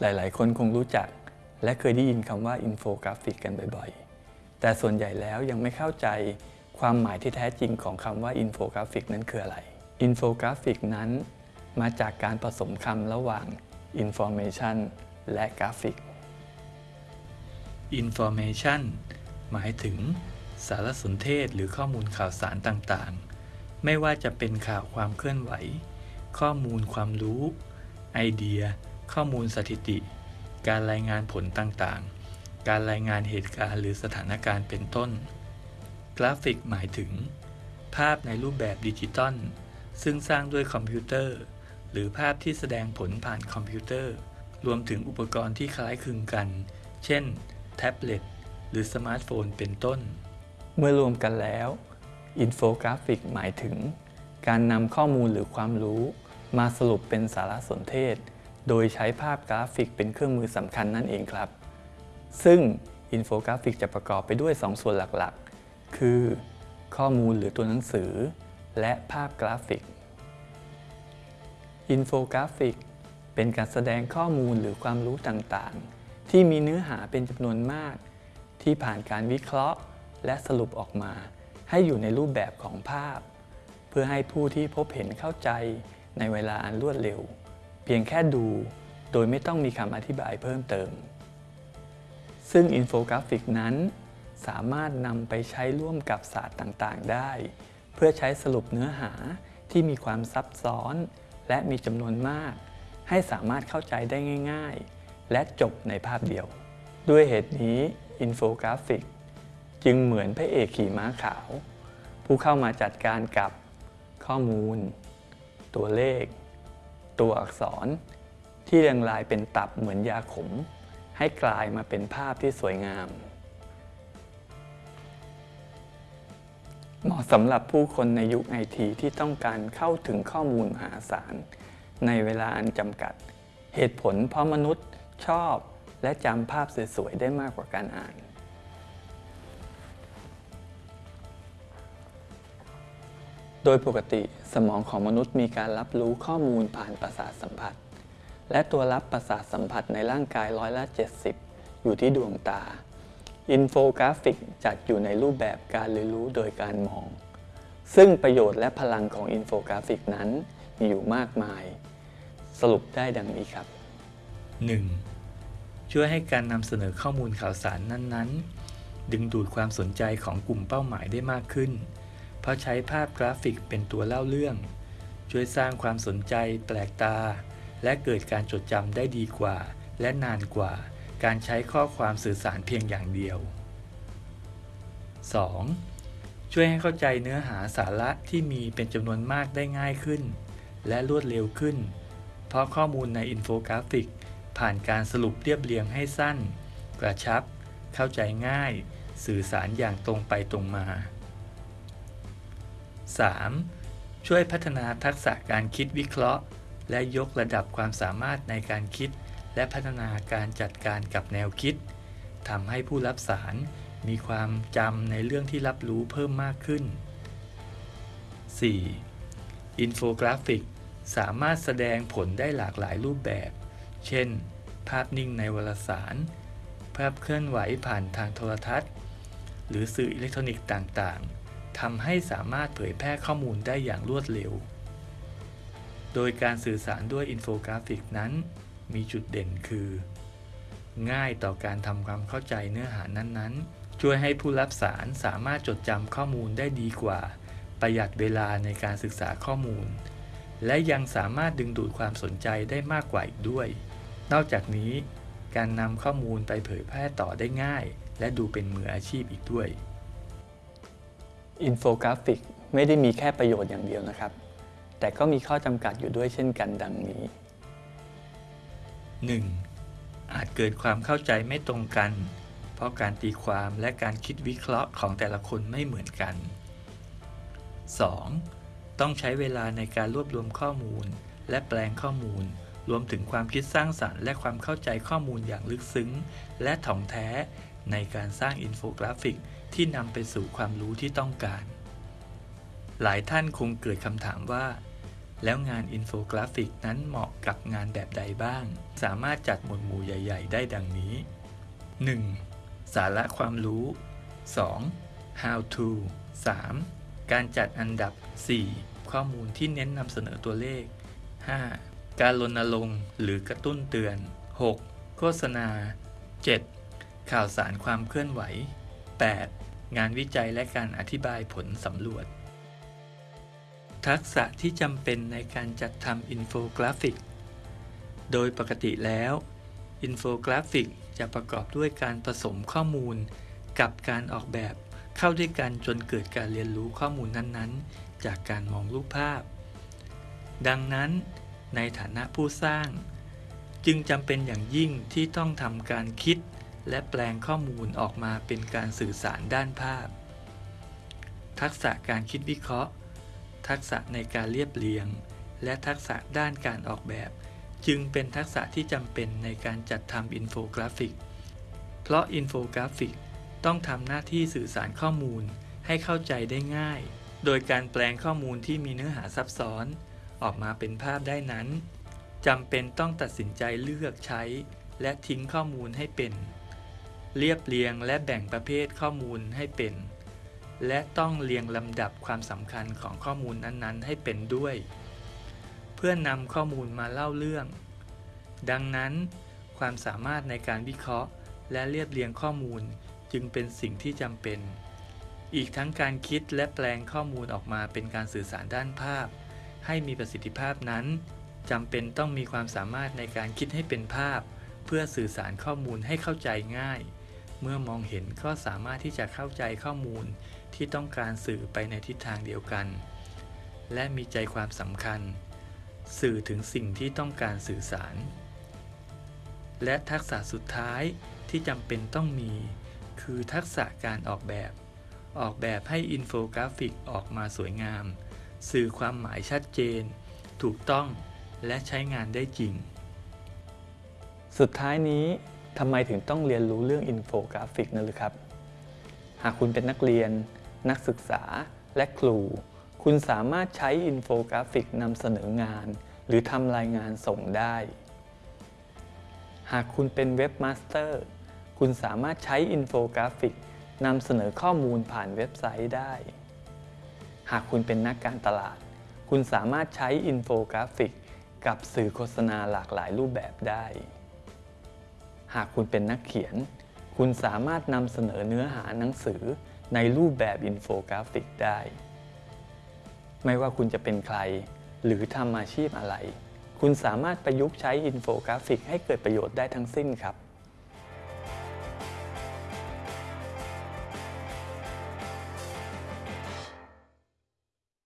หลาย ๆ คนคงรู้จัก และเคยได้ยินคำว่าอินโฟกราฟิกกันบ่อย ๆ แต่ส่วนใหญ่แล้วยังไม่เข้าใจความหมายที่แท้จริงของคำว่าอินโฟกราฟิกนั้นคืออะไร อินโฟกราฟิกนั้น มาจากการผสมคำระหว่าง Information และกราฟิก Information หมายถึง สารสนเทศหรือข้อมูลข่าวสารต่างๆ ไม่ว่าจะเป็นข่าวความเคลื่อนไหว ข้อมูลความรู้ ไอเดีย ข้อมูลสถิติ การรายงานผลต่างๆ การรายงานเหตุการณ์หรือสถานการณ์เป็นต้น กราฟิกหมายถึง ภาพในรูปแบบดิจิตอลซึ่งสร้างด้วยคอมพิวเตอร์ หรือภาพที่แสดงผลผ่านคอมพิวเตอร์ รวมถึงอุปกรณ์ที่คล้ายคลึงกัน เช่น แท็บเล็ต หรือสมาร์ทโฟนเป็นต้น เมื่อรวมกันแล้วอินโฟกราฟิกหมายถึง การนำข้อมูลหรือความรู้ มาสรุปเป็นสารสนเทศ โดยใช้ภาพกราฟิกเป็นเครื่องมือสำคัญนั่นเองครับ ซึ่งอินโฟกราฟิกจะประกอบไปด้วย 2 ส่วนหลักๆ คือ ข้อมูลหรือตัวหนังสือ และภาพกราฟิก อินโฟกราฟิก เป็นการแสดงข้อมูลหรือความรู้ต่างๆ ที่มีเนื้อหาเป็นจำนวนมาก ที่ผ่านการวิเคราะห์ และสรุปออกมา ให้อยู่ในรูปแบบของภาพ เพื่อให้ผู้ที่พบเห็นเข้าใจในเวลาอันรวดเร็ว เพียงแค่ดูโดยไม่ต้องมีคำอธิบายเพิ่มเติม ซึ่งอินโฟกราฟิกนั้น สามารถนำไปใช้ร่วมกับศาสตร์ต่างๆ ได้ เพื่อใช้สรุปเนื้อหาที่มีความซับซ้อน และมีจำนวนมาก ให้สามารถเข้าใจได้ง่าย ๆ และจบในภาพเดียว ด้วยเหตุนี้อินโฟกราฟิกจึงเหมือนพระเอกขี่ม้าขาว ผู้เข้ามาจัดการกับข้อมูล ตัวเลข ตัวอักษร ที่เรียงรายเป็นตับเหมือนยาขม ให้กลายมาเป็นภาพที่สวยงาม เหมาะสำหรับผู้คนในยุคไอทีที่ต้องการเข้าถึงข้อมูลมหาศาล ในเวลาอันจำกัด เหตุผลเพราะมนุษย์ชอบและจำภาพสวยๆได้มากกว่าการอ่าน โดยปกติสมองของมนุษย์มีการรับรู้ข้อมูลผ่านประสาทสัมผัส และตัวรับประสาทสัมผัสในร่างกายร้อยละ 70 อยู่ที่ดวงตา อินโฟกราฟิกจัดอยู่ในรูปแบบการเรียนรู้โดยการมอง ซึ่งประโยชน์และพลังของอินโฟกราฟิกนั้นมีอยู่มากมาย สรุปได้ดังนี้ครับ 1. ช่วยให้การนำเสนอข้อมูลข่าวสารนั้น ๆ ดึงดูดความสนใจของกลุ่มเป้าหมายได้มากขึ้น เพราะใช้ภาพกราฟิกเป็นตัวเล่าเรื่อง ช่วยสร้างความสนใจแปลกตา และเกิดการจดจำได้ดีกว่า และนานกว่า การใช้ข้อความสื่อสารเพียงอย่างเดียว 2. ช่วยให้เข้าใจเนื้อหาสาระที่มีเป็นจำนวนมากได้ง่ายขึ้น และรวดเร็วขึ้น เพราะข้อมูลในอินโฟกราฟิก ผ่านการสรุปเรียบเรียงให้สั้น กระชับ เข้าใจง่าย สื่อสารอย่างตรงไปตรงมา 3. ช่วยพัฒนาทักษะการคิดวิเคราะห์ และยกระดับความสามารถในการคิด และพัฒนาการจัดการกับแนวคิดทำให้ผู้รับสารมีความจำในเรื่องที่รับรู้เพิ่มมากขึ้น 4. อินโฟกราฟิก สามารถแสดงผลได้หลากหลายรูปแบบ เช่น ภาพนิ่งในวารสาร ภาพเคลื่อนไหวผ่านทางโทรทัศน์ หรือสื่ออิเล็กทรอนิกส์ต่างๆ ทำให้สามารถเผยแพร่ข้อมูลได้อย่างรวดเร็ว โดยการสื่อสารด้วยอินโฟกราฟิกนั้น มีจุดเด่นคือ ง่ายต่อการทำความเข้าใจเนื้อหานั้นๆ ช่วยให้ผู้รับสารสามารถจดจำข้อมูลได้ดีกว่า ประหยัดเวลาในการศึกษาข้อมูล และยังสามารถดึงดูดความสนใจได้มากกว่าอีกด้วย นอกจากนี้ การนำข้อมูลไปเผยแพร่ต่อได้ง่าย และดูเป็นมืออาชีพอีกด้วย อินโฟกราฟิกไม่ได้มีแค่ประโยชน์อย่างเดียวนะครับ แต่ก็มีข้อจำกัดอยู่ด้วยเช่นกันดังนี้ 1. อาจเกิดความเข้าใจไม่ตรงกัน เพราะการตีความและการคิดวิเคราะห์ของแต่ละคนไม่เหมือนกัน 2. ต้องใช้เวลาในการรวบรวมข้อมูล และแปลงข้อมูล รวมถึงความคิดสร้างสรรค์และความเข้าใจข้อมูลอย่างลึกซึ้ง และถ่องแท้ ในการสร้างอินโฟกราฟิกที่นำไปสู่ความรู้ที่ต้องการ หลายท่านคงเกิดคำถามว่า แล้วงานอินโฟกราฟิกนั้นเหมาะกับงานแบบใดบ้าง สามารถจัดหมวดหมู่ใหญ่ ๆ ได้ดังนี้ 1. สาระความรู้ 2. how to 3. การจัดอันดับ 4. ข้อมูลที่เน้นนำเสนอตัวเลข 5. การรณรงค์หรือกระตุ้นเตือน 6. โฆษณา 7. ข่าวสารความเคลื่อนไหว 8. งานวิจัยและการอธิบายผลสำรวจ ทักษะที่จำเป็นในการจัดทำอินโฟกราฟิก โดยปกติแล้ว อินโฟกราฟิกจะประกอบด้วยการผสมข้อมูล กับการออกแบบเข้าด้วยกันจนเกิดการเรียนรู้ข้อมูลนั้นๆ จากการมองรูปภาพ ดังนั้น ในฐานะผู้สร้าง จึงจำเป็นอย่างยิ่งที่ต้องทำการคิด และแปลงข้อมูลออกมาเป็นการสื่อสารด้านภาพ ทักษะการคิดวิเคราะห์ ทักษะในการเรียบเรียง และทักษะด้านการออกแบบ จึงเป็นทักษะที่จำเป็นในการจัดทำอินโฟกราฟิก เพราะอินโฟกราฟิกต้องทำหน้าที่สื่อสารข้อมูลให้เข้าใจได้ง่าย โดยการแปลงข้อมูลที่มีเนื้อหาซับซ้อน ออกมาเป็นภาพได้นั้นจำเป็นต้องตัดสินใจเลือกใช้ และทิ้งข้อมูลให้เป็น เรียบเรียงและแบ่งประเภทข้อมูลให้เป็น และต้องเรียงลำดับความสำคัญของข้อมูลนั้นๆ ให้เป็นด้วย เพื่อนำข้อมูลมาเล่าเรื่อง ดังนั้น ความสามารถในการวิเคราะห์ และเรียบเรียงข้อมูลจึงเป็นสิ่งที่จำเป็น อีกทั้งการคิดและแปลงข้อมูลออกมาเป็นการสื่อสารด้านภาพ ให้มีประสิทธิภาพนั้นจำเป็นต้องมีความสามารถในการคิดให้เป็นภาพ เพื่อสื่อสารข้อมูลให้เข้าใจง่าย เมื่อมองเห็นก็สามารถที่จะเข้าใจข้อมูลที่ต้องการสื่อไปในทิศทางเดียวกัน และมีใจความสำคัญ สื่อถึงสิ่งที่ต้องการสื่อสาร และทักษะสุดท้ายที่จำเป็นต้องมี คือทักษะการออกแบบ ออกแบบให้อินโฟกราฟิกออกมาสวยงาม สื่อความหมายชัดเจน ถูกต้องและใช้งานได้จริง สุดท้ายนี้ ทำไมถึงต้องเรียนรู้เรื่องอินโฟกราฟิกนั่นหรือครับ หากคุณเป็นนักเรียน นักศึกษาและครู คุณสามารถใช้อินโฟกราฟิกนำเสนองาน หรือทำรายงานส่งได้ หากคุณเป็นเว็บมาสเตอร์คุณสามารถใช้อินโฟกราฟิกนำเสนอข้อมูลผ่านเว็บไซต์ได้ หากคุณเป็นนักการตลาด คุณสามารถใช้อินโฟกราฟิกกับสื่อโฆษณาหลากหลายรูปแบบได้ หากคุณเป็นนักเขียน คุณสามารถนำเสนอเนื้อหาหนังสือในรูปแบบอินโฟกราฟิกได้ ไม่ว่าคุณจะเป็นใคร หรือทำอาชีพอะไร คุณสามารถประยุกต์ใช้อินโฟกราฟิกให้เกิดประโยชน์ได้ทั้งสิ้นครับ